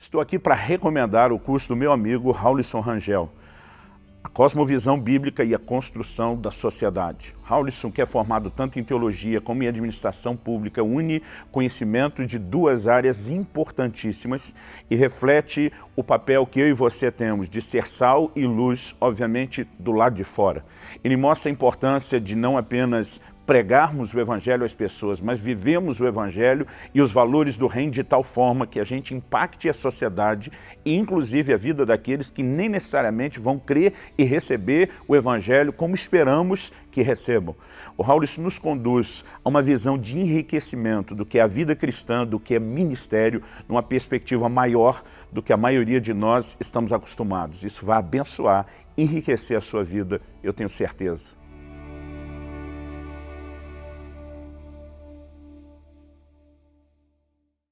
Estou aqui para recomendar o curso do meu amigo Raulison Rangel, a cosmovisão bíblica e a construção da sociedade. Raulison, que é formado tanto em teologia como em administração pública, une conhecimento de duas áreas importantíssimas e reflete o papel que eu e você temos de ser sal e luz, obviamente, do lado de fora. Ele mostra a importância de não apenas pregarmos o Evangelho às pessoas, mas vivemos o Evangelho e os valores do reino de tal forma que a gente impacte a sociedade e inclusive a vida daqueles que nem necessariamente vão crer e receber o Evangelho como esperamos que recebam. O Raul isso nos conduz a uma visão de enriquecimento do que é a vida cristã, do que é ministério, numa perspectiva maior do que a maioria de nós estamos acostumados. Isso vai abençoar, enriquecer a sua vida, eu tenho certeza.